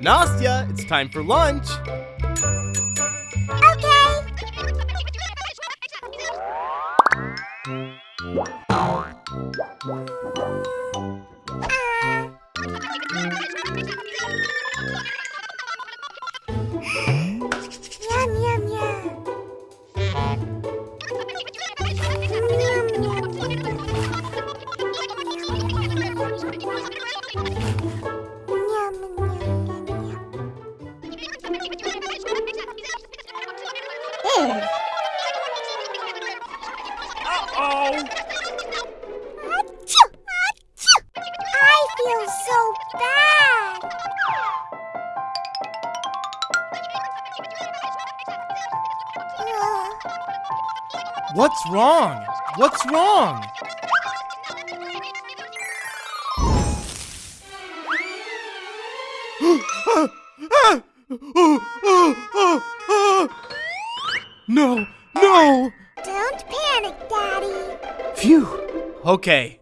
Nastya, it's time for lunch. What's wrong? What's wrong? No, no! Don't panic, Daddy. Phew. Okay.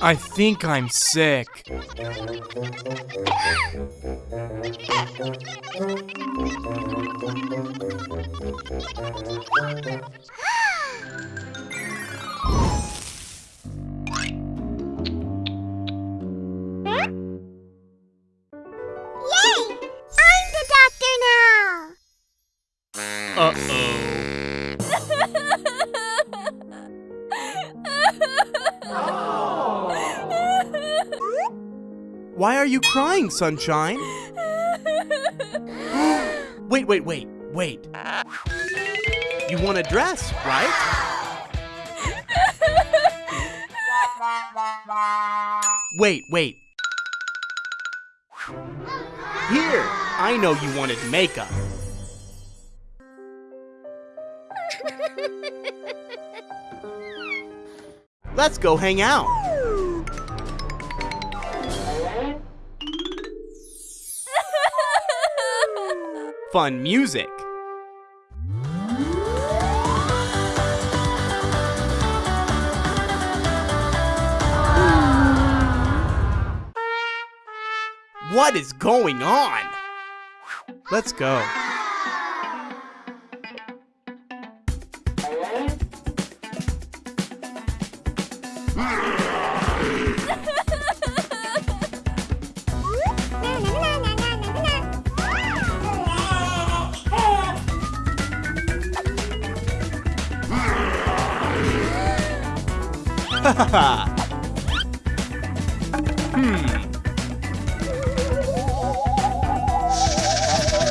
I think I'm sick. Why are you crying, Sunshine? wait, wait, wait, wait. You want a dress, right? Wait, wait. Here, I know you wanted makeup. Let's go hang out. Fun music. What is going on? Let's go. hmm.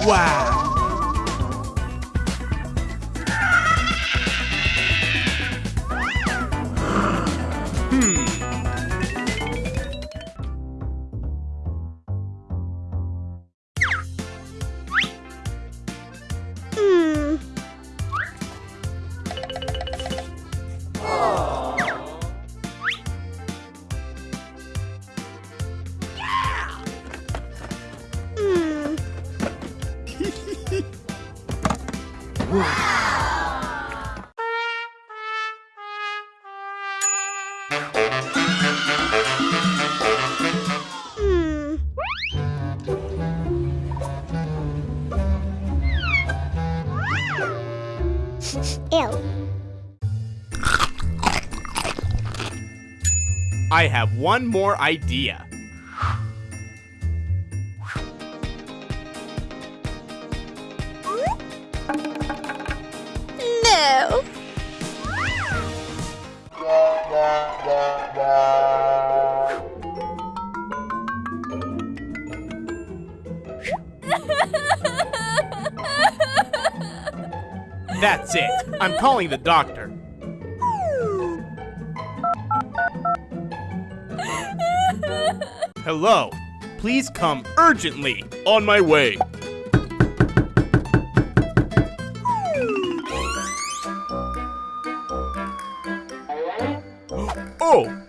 Wow. Hmm. I have one more idea. That's it. I'm calling the doctor. Hello. Please come urgently. On my way. oh!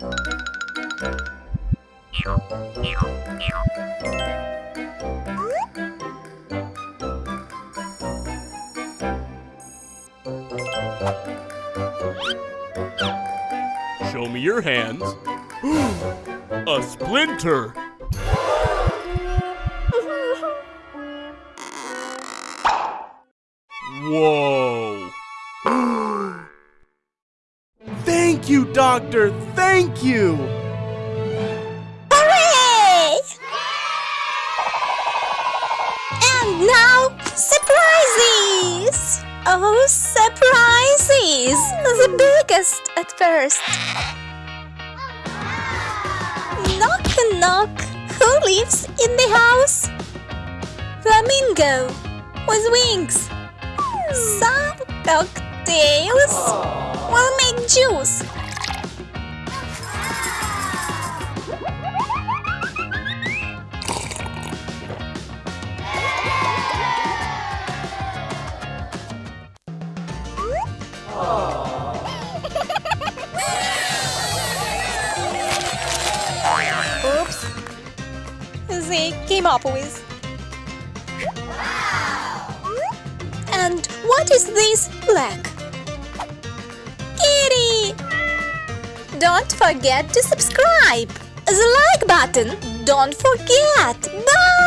Show me your hands. A splinter! Whoa! Thank you, doctor. Thank you. Hooray! And now, surprises! Oh, surprises! The biggest at first. Knock, knock. Who lives in the house? Flamingo with wings. Some cocktails will make juice. They came up with. And what is this black? Kitty! Don't forget to subscribe. The like button. Don't forget. Bye!